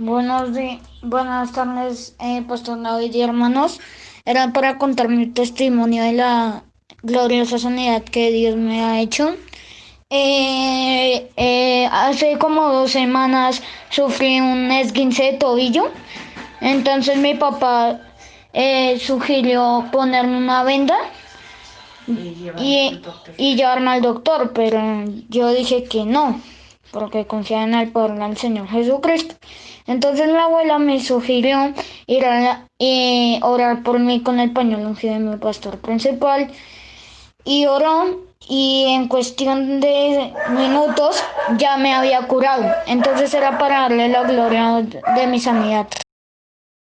Buenos días, buenas tardes, eh, Pastor David y hermanos. Era para contar mi testimonio de la gloriosa sanidad que Dios me ha hecho. Eh, eh, hace como dos semanas sufrí un esguince de tobillo. Entonces mi papá eh, sugirió ponerme una venda y, y llevarme al doctor, pero yo dije que no, porque confiaba en el poder del Señor Jesucristo. Entonces la abuela me sugirió ir a orar por mí con el pañuelo ungido de mi pastor principal y oró y en cuestión de minutos ya me había curado. Entonces era para darle la gloria de mi sanidad.